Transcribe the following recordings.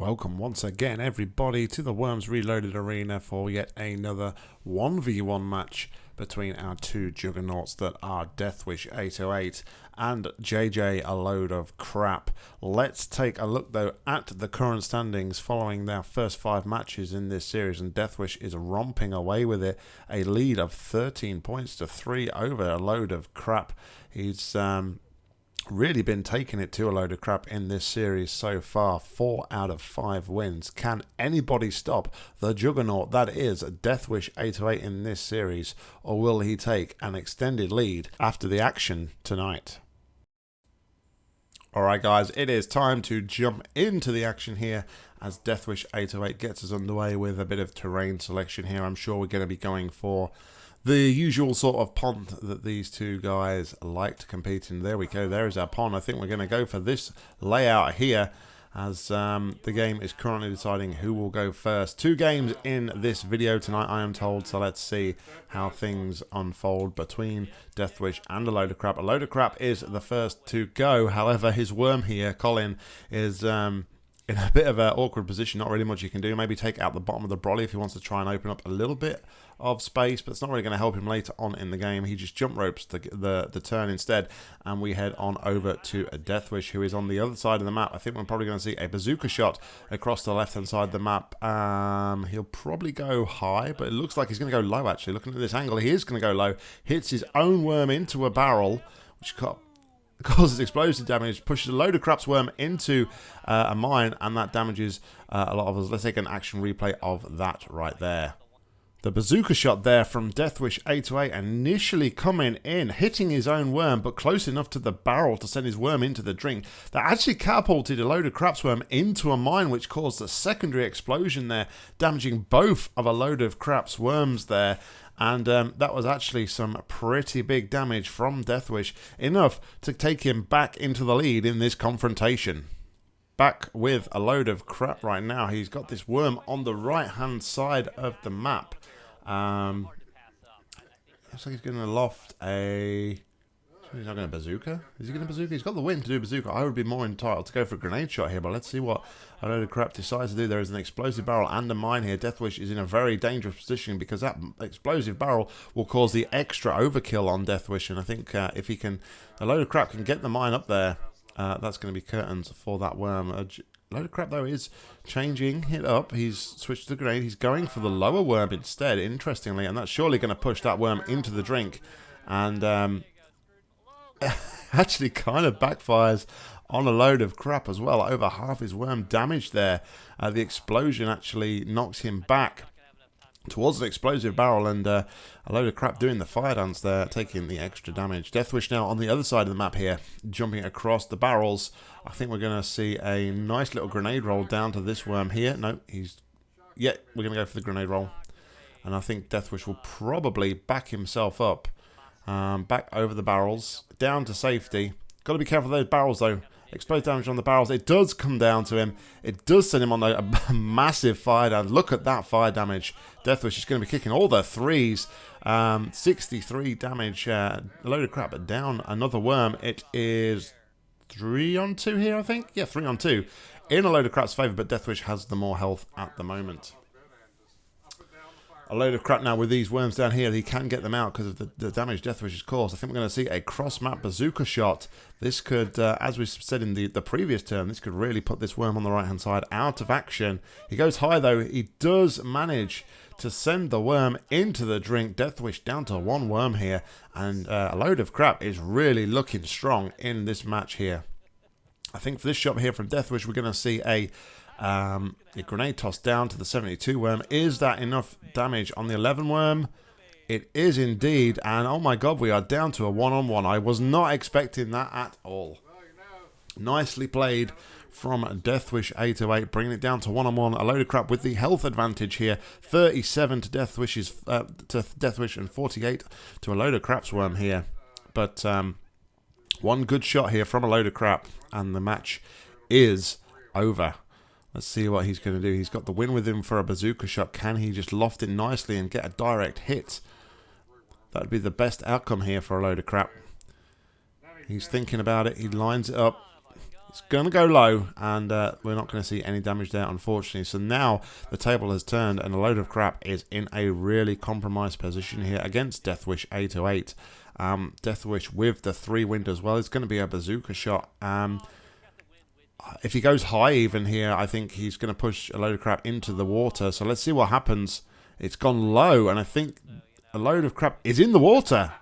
Welcome once again, everybody, to the Worms Reloaded Arena for yet another 1v1 match between our two juggernauts that are Deathwish 808 and JJ A Load of Crap. Let's take a look, though, at the current standings following their first five matches in this series, and Deathwish is romping away with it. A lead of 13 points to 3 over A Load of Crap. He's. Um, really been taking it to a load of crap in this series so far. Four out of five wins. Can anybody stop the juggernaut that is Deathwish 808 in this series, or will he take an extended lead after the action tonight? Alright guys, it is time to jump into the action here as Deathwish 808 gets us underway with a bit of terrain selection here. I'm sure we're going to be going for the usual sort of pond that these two guys like to compete in. There we go. There is our pond. I think we're going to go for this layout here as um, the game is currently deciding who will go first. Two games in this video tonight, I am told, so let's see how things unfold between Deathwish and a load of crap. A load of crap is the first to go. However, his worm here, Colin, is... Um, in a bit of an awkward position, not really much you can do. Maybe take out the bottom of the brolly if he wants to try and open up a little bit of space, but it's not really going to help him later on in the game. He just jump ropes the, the, the turn instead, and we head on over to a Deathwish, who is on the other side of the map. I think we're probably going to see a bazooka shot across the left-hand side of the map. Um, he'll probably go high, but it looks like he's going to go low, actually. Looking at this angle, he is going to go low. Hits his own worm into a barrel, which got causes explosive damage, pushes a load of craps worm into uh, a mine, and that damages uh, a lot of us. Let's take an action replay of that right there. The bazooka shot there from Deathwish 808 initially coming in, hitting his own worm, but close enough to the barrel to send his worm into the drink. That actually catapulted a load of craps worm into a mine, which caused a secondary explosion there, damaging both of a load of craps worms there. And um, that was actually some pretty big damage from Deathwish, enough to take him back into the lead in this confrontation back with a load of crap right now. He's got this worm on the right hand side of the map. Um, looks like he's going to loft a... He's not going to bazooka. Is he going to bazooka? He's got the wind to do bazooka. I would be more entitled to go for a grenade shot here, but let's see what a load of crap decides to do. There is an explosive barrel and a mine here. Deathwish is in a very dangerous position because that explosive barrel will cause the extra overkill on Deathwish, and I think uh, if he can, a load of crap can get the mine up there, uh, that's going to be curtains for that worm. Uh, load of crap though is changing it up. He's switched to the grenade. He's going for the lower worm instead, interestingly, and that's surely going to push that worm into the drink. And um, actually kind of backfires on a load of crap as well. Over half his worm damaged there. Uh, the explosion actually knocks him back towards the explosive barrel and uh, a load of crap doing the fire dance there, taking the extra damage. Deathwish now on the other side of the map here, jumping across the barrels. I think we're going to see a nice little grenade roll down to this worm here. No, he's... Yeah, we're going to go for the grenade roll. And I think Deathwish will probably back himself up. Um, back over the barrels, down to safety. Got to be careful of those barrels though. Explosive damage on the barrels. It does come down to him. It does send him on a, a massive fire down. Look at that fire damage. Deathwish is going to be kicking all the threes. Um, 63 damage. Uh, a load of crap, but down another worm. It is three on two here, I think. Yeah, three on two. In a load of crap's favour, but Deathwish has the more health at the moment a load of crap now with these worms down here. He can get them out because of the, the damage Deathwish has caused. I think we're going to see a cross-map bazooka shot. This could, uh, as we said in the, the previous turn, this could really put this worm on the right-hand side out of action. He goes high, though. He does manage to send the worm into the drink. Deathwish down to one worm here. And uh, a load of crap is really looking strong in this match here. I think for this shot here from Deathwish, we're going to see a um, a grenade toss down to the 72 worm. Is that enough damage on the 11 worm? It is indeed. And oh my god, we are down to a one-on-one. -on -one. I was not expecting that at all. Nicely played from Deathwish 808, bringing it down to one-on-one. -on -one. A load of crap with the health advantage here. 37 to Deathwish's uh, to Deathwish and 48 to a load of crap's worm here. But um, one good shot here from a load of crap, and the match is over. Let's see what he's going to do. He's got the win with him for a bazooka shot. Can he just loft it nicely and get a direct hit? That would be the best outcome here for a load of crap. He's thinking about it. He lines it up. It's going to go low, and uh, we're not going to see any damage there, unfortunately. So now the table has turned, and a load of crap is in a really compromised position here against Deathwish 808. Um, Deathwish with the three wind as well. It's going to be a bazooka shot. Um, if he goes high even here, I think he's going to push a load of crap into the water. So let's see what happens. It's gone low, and I think a load of crap is in the water.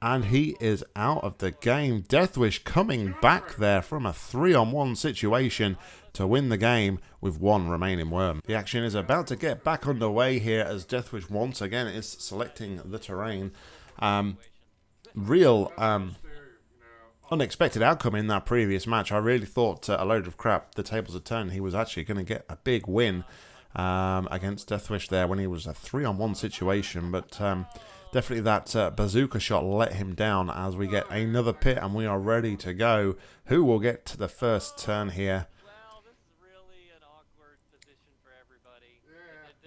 And he is out of the game. Deathwish coming back there from a three-on-one situation to win the game with one remaining worm. The action is about to get back underway here as Deathwish once again is selecting the terrain. Um, real um, unexpected outcome in that previous match. I really thought uh, a load of crap. The tables had turned. He was actually going to get a big win um, against Deathwish there when he was a three-on-one situation, but... Um, Definitely that uh, bazooka shot let him down as we get another pit and we are ready to go. Who will get to the first turn here?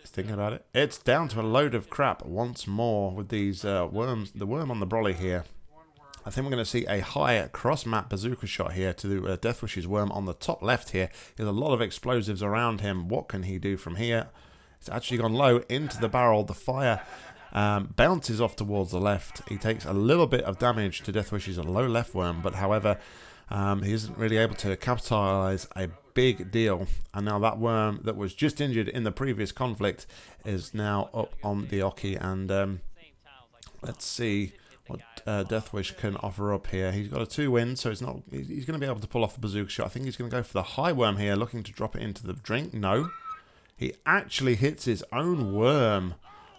Thinking about it. It's down to a load of crap once more with these uh, worms. The worm on the brolly here. I think we're going to see a high cross-map bazooka shot here to uh, Deathwish's worm on the top left here. There's a lot of explosives around him. What can he do from here? It's actually gone low into the barrel. The fire um, bounces off towards the left. He takes a little bit of damage to Deathwish's low left worm, but however, um, he isn't really able to capitalize a big deal. And now that worm that was just injured in the previous conflict is now up on the Oki. And um, let's see what uh, Deathwish can offer up here. He's got a two win, so he's not. He's going to be able to pull off a bazooka shot. I think he's going to go for the high worm here, looking to drop it into the drink. No, he actually hits his own worm.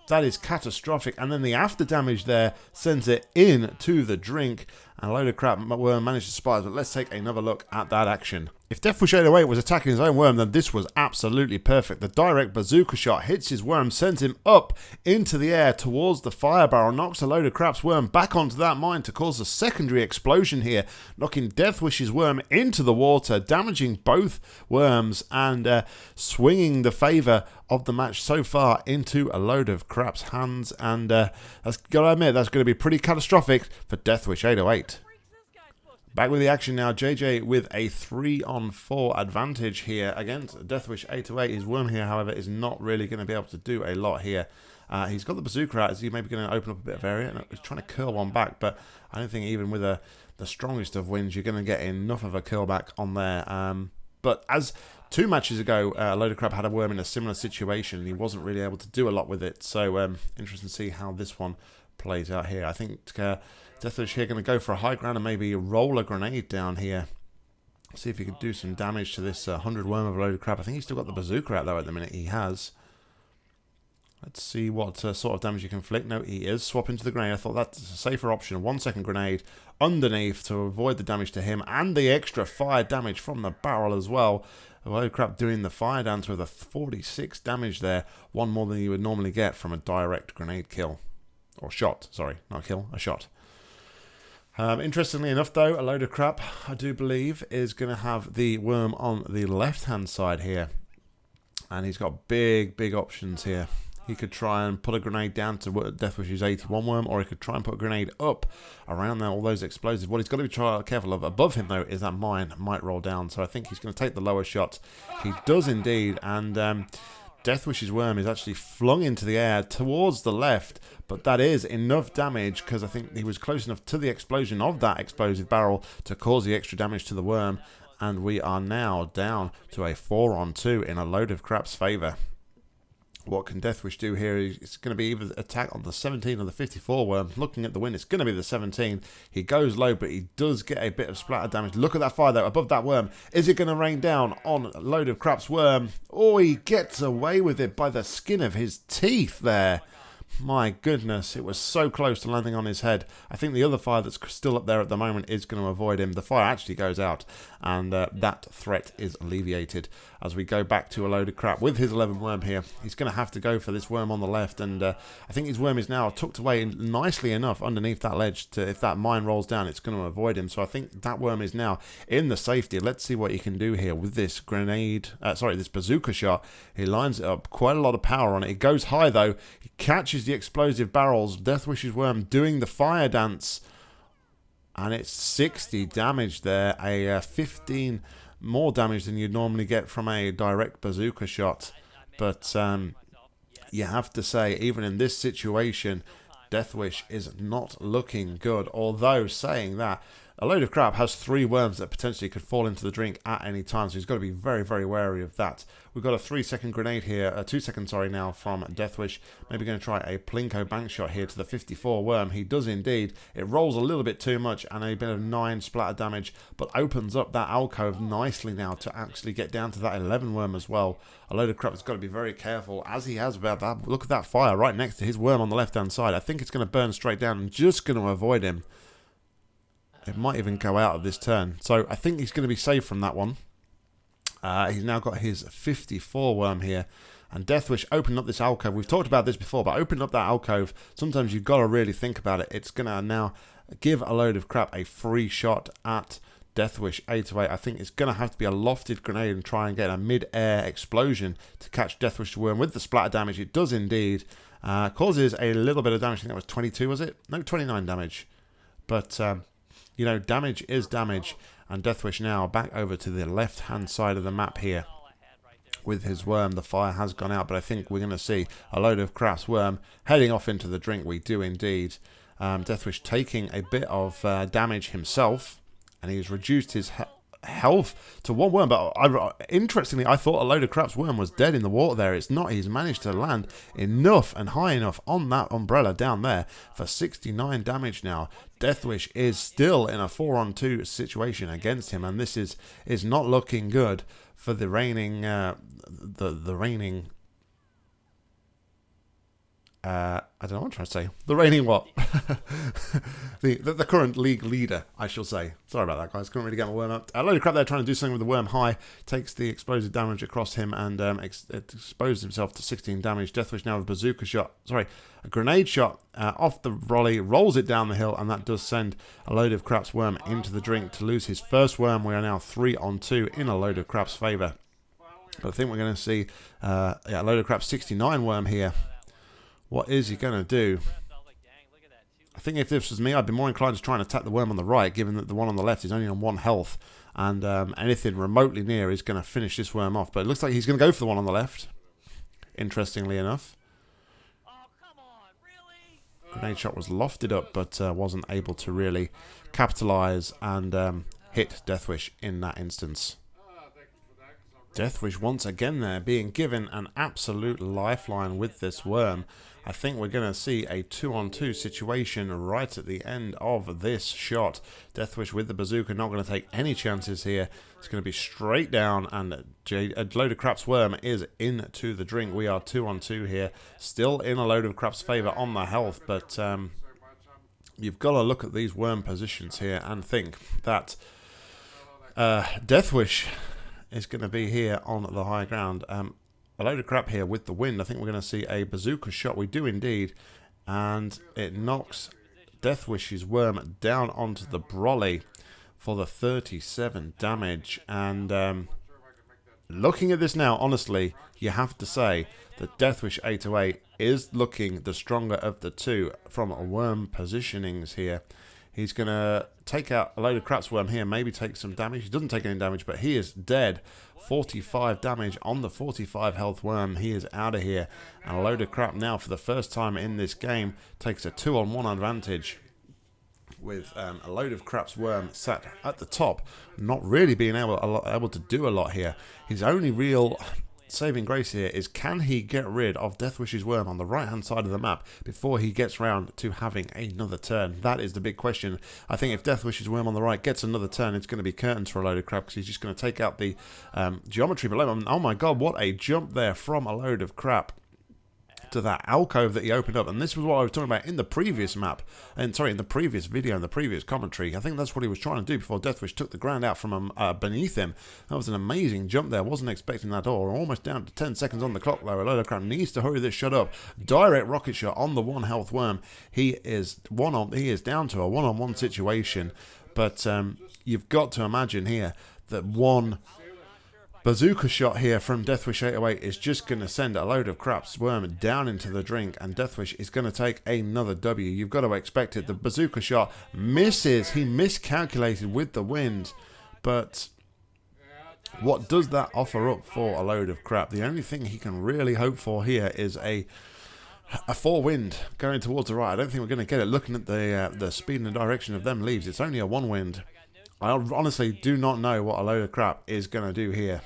That is catastrophic. And then the after damage there sends it in to the drink. And a load of crap Worm managed to spot. But let's take another look at that action. If Deathwish 808 was attacking his own worm, then this was absolutely perfect. The direct bazooka shot hits his worm, sends him up into the air towards the fire barrel, knocks a load of crap's worm back onto that mine to cause a secondary explosion here, knocking Deathwish's worm into the water, damaging both worms and uh, swinging the favour of the match so far into a load of crap's hands. And uh, that's got to admit, that's going to be pretty catastrophic for Deathwish 808. Back with the action now. JJ with a 3 on 4 advantage here against Deathwish 808. His worm here, however, is not really going to be able to do a lot here. Uh, he's got the bazooka out. Is he maybe going to open up a bit of area? he's trying to curl one back, but I don't think even with a, the strongest of winds, you're going to get enough of a curl back on there. Um, but as two matches ago, uh, load of crap had a worm in a similar situation, and he wasn't really able to do a lot with it. So um, interesting to see how this one plays out here. I think uh, Deathwish here going to go for a high ground and maybe roll a grenade down here. See if he can do some damage to this uh, 100 worm of load of crap. I think he's still got the bazooka out though at the minute. He has. Let's see what uh, sort of damage you can inflict. No, he is. Swap into the grenade. I thought that's a safer option. One second grenade underneath to avoid the damage to him and the extra fire damage from the barrel as well. Oh crap doing the fire dance with a 46 damage there. One more than you would normally get from a direct grenade kill. Or shot, sorry. Not kill, a shot. Um, interestingly enough, though, a load of crap, I do believe, is going to have the worm on the left-hand side here. And he's got big, big options here. He could try and put a grenade down to what Deathwish's 81 worm, or he could try and put a grenade up around there, all those explosives. What he's got to be careful of above him, though, is that mine might roll down. So I think he's going to take the lower shot. He does indeed, and um, Deathwish's worm is actually flung into the air towards the left, but that is enough damage because I think he was close enough to the explosion of that explosive barrel to cause the extra damage to the worm. And we are now down to a 4 on 2 in a load of crap's favour what can Deathwish do here? It's going to be either attack on the 17 or the 54 worm. Looking at the win, it's going to be the 17. He goes low, but he does get a bit of splatter damage. Look at that fire, though, above that worm. Is it going to rain down on a load of crap's worm? Oh, he gets away with it by the skin of his teeth there. My goodness, it was so close to landing on his head. I think the other fire that's still up there at the moment is going to avoid him. The fire actually goes out, and uh, that threat is alleviated as we go back to a load of crap. With his 11 worm here, he's going to have to go for this worm on the left, and uh, I think his worm is now tucked away nicely enough underneath that ledge to, if that mine rolls down, it's going to avoid him. So I think that worm is now in the safety. Let's see what he can do here with this grenade, uh, sorry, this bazooka shot. He lines it up, quite a lot of power on it. It goes high, though. He catches the explosive barrels. Deathwish's worm doing the fire dance. And it's 60 damage there, a uh, 15 more damage than you'd normally get from a direct bazooka shot. But um, you have to say, even in this situation, Deathwish is not looking good. Although saying that, a load of crap has three worms that potentially could fall into the drink at any time, so he's got to be very, very wary of that. We've got a three-second grenade here, a two-second, sorry, now from Deathwish. Maybe going to try a Plinko bank shot here to the 54 worm. He does indeed. It rolls a little bit too much and a bit of 9 splatter damage, but opens up that alcove nicely now to actually get down to that 11 worm as well. A load of crap has got to be very careful, as he has about that. Look at that fire right next to his worm on the left-hand side. I think it's going to burn straight down. I'm just going to avoid him. It might even go out of this turn. So I think he's going to be safe from that one. Uh, he's now got his 54 worm here. And Deathwish opened up this alcove. We've talked about this before, but opening up that alcove, sometimes you've got to really think about it. It's going to now give a load of crap a free shot at Deathwish 808. I think it's going to have to be a lofted grenade and try and get a mid-air explosion to catch Deathwish worm with the splatter damage. It does indeed. Uh, causes a little bit of damage. I think that was 22, was it? No, 29 damage. But um, you know, damage is damage. And Deathwish now back over to the left-hand side of the map here with his worm. The fire has gone out, but I think we're going to see a load of Crap's worm heading off into the drink. We do indeed. Um, Deathwish taking a bit of uh, damage himself, and he's reduced his health to one worm. But I, interestingly, I thought a load of crap's worm was dead in the water there. It's not. He's managed to land enough and high enough on that umbrella down there for 69 damage now. Deathwish is still in a 4 on 2 situation against him, and this is is not looking good for the reigning uh, the the reigning uh, I don't know what I'm trying to say. The reigning what? the, the, the current league leader, I shall say. Sorry about that, guys. Couldn't really get my worm up. A load of crap there trying to do something with the worm high. Takes the explosive damage across him and um, ex exposes himself to 16 damage. Deathwish now with a bazooka shot. Sorry, a grenade shot uh, off the volley, rolls it down the hill, and that does send a load of crap's worm into the drink to lose his first worm. We are now three on two in a load of crap's favour. But I think we're going to see uh, yeah, a load of crap's 69 worm here. What is he going to do? I think if this was me, I'd be more inclined to try and attack the worm on the right, given that the one on the left is only on one health, and um, anything remotely near is going to finish this worm off. But it looks like he's going to go for the one on the left, interestingly enough. Grenade shot was lofted up, but uh, wasn't able to really capitalise and um, hit Deathwish in that instance. Deathwish once again there, being given an absolute lifeline with this worm. I think we're going to see a two-on-two 2 situation right at the end of this shot. Deathwish with the bazooka not going to take any chances here. It's going to be straight down, and a load of crap's worm is into the drink. We are two-on-two 2 here, still in a load of crap's favour on the health, but um, you've got to look at these worm positions here and think that uh, Deathwish is going to be here on the high ground. Um, a load of crap here with the wind. I think we're going to see a bazooka shot. We do indeed. And it knocks Deathwish's worm down onto the brolly for the 37 damage. And um, looking at this now, honestly, you have to say that Deathwish 808 is looking the stronger of the two from worm positionings here. He's going to take out a load of Crap's Worm here, maybe take some damage. He doesn't take any damage, but he is dead. 45 damage on the 45 health Worm. He is out of here. And a load of crap now, for the first time in this game, takes a 2-on-1 advantage with um, a load of crap's worm sat at the top, not really being able, able to do a lot here. His only real saving grace here is can he get rid of Deathwish's worm on the right hand side of the map before he gets round to having another turn? That is the big question. I think if Deathwish's worm on the right gets another turn, it's going to be curtains for a load of crap because he's just going to take out the um, geometry below. Oh my god, what a jump there from a load of crap to that alcove that he opened up. And this was what I was talking about in the previous map, and sorry, in the previous video, in the previous commentary. I think that's what he was trying to do before Deathwish took the ground out from um, uh, beneath him. That was an amazing jump there. Wasn't expecting that at all. almost down to 10 seconds on the clock of crap needs to hurry this shot up. Direct rocket shot on the one health worm. He is one on. He is down to a one-on-one -on -one situation. But um, you've got to imagine here that one bazooka shot here from Deathwish 808 is just going to send a load of crap's worm down into the drink and Deathwish is going to take another W. You've got to expect it. The bazooka shot misses. He miscalculated with the wind. But what does that offer up for a load of crap? The only thing he can really hope for here is a a four wind going towards the right. I don't think we're going to get it. Looking at the uh, the speed and the direction of them leaves, it's only a one wind. I honestly do not know what a load of crap is going to do here.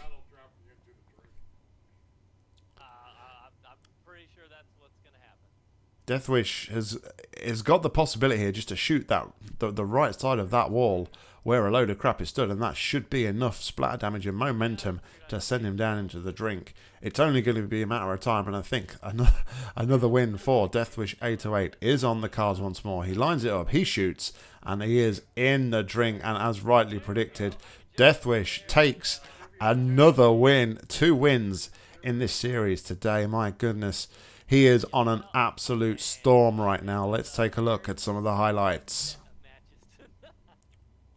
Deathwish has has got the possibility here just to shoot that the, the right side of that wall where a load of crap is stood, and that should be enough splatter damage and momentum to send him down into the drink. It's only going to be a matter of time, and I think another, another win for Deathwish 808 is on the cards once more. He lines it up, he shoots, and he is in the drink, and as rightly predicted, Deathwish takes another win, two wins in this series today. My goodness. He is on an absolute storm right now. Let's take a look at some of the highlights.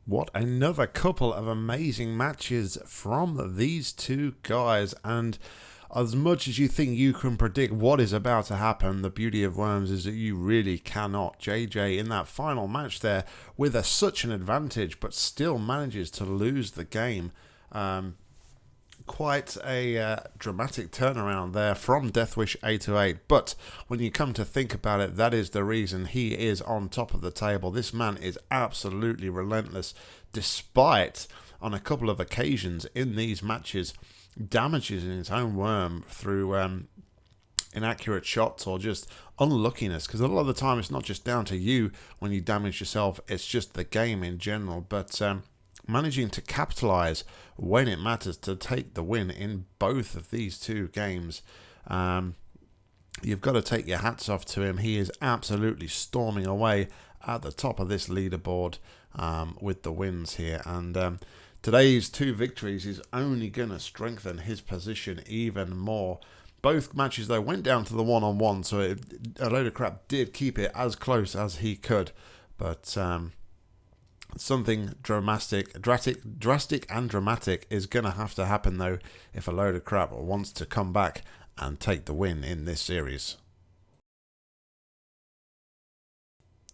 What another couple of amazing matches from these two guys. And as much as you think you can predict what is about to happen, the beauty of Worms is that you really cannot. JJ in that final match there with a, such an advantage, but still manages to lose the game. Um, quite a uh, dramatic turnaround there from Deathwish 808. But when you come to think about it, that is the reason he is on top of the table. This man is absolutely relentless, despite on a couple of occasions in these matches damages in his own worm through um, inaccurate shots or just unluckiness because a lot of the time it's not just down to you when you damage yourself it's just the game in general but um, managing to capitalize when it matters to take the win in both of these two games. Um, you've got to take your hats off to him. He is absolutely storming away at the top of this leaderboard um, with the wins here. And um, today's two victories is only going to strengthen his position even more. Both matches, though, went down to the one-on-one, so it, a load of crap did keep it as close as he could. But um, something dramatic, drastic, drastic and dramatic is going to have to happen though if a load of crap wants to come back and take the win in this series.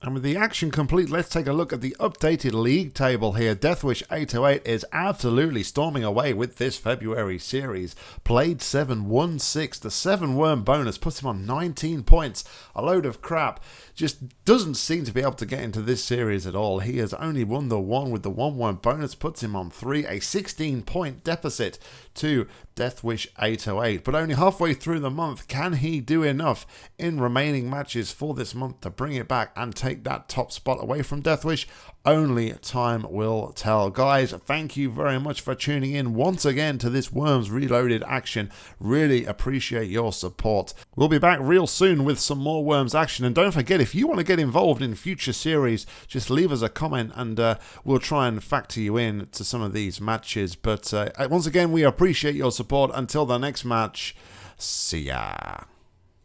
And with the action complete, let's take a look at the updated league table here. Deathwish 808 is absolutely storming away with this February series. Played 7, won 6. The 7 worm bonus puts him on 19 points. A load of crap. Just doesn't seem to be able to get into this series at all. He has only won the 1 with the 1 worm bonus, puts him on 3. A 16 point deficit to Deathwish 808. But only halfway through the month, can he do enough in remaining matches for this month to bring it back and take that top spot away from Deathwish? Only time will tell. Guys, thank you very much for tuning in once again to this Worms Reloaded action. Really appreciate your support. We'll be back real soon with some more Worms action. And don't forget, if you want to get involved in future series, just leave us a comment and uh, we'll try and factor you in to some of these matches. But uh, once again, we appreciate your support. Until the next match, see ya.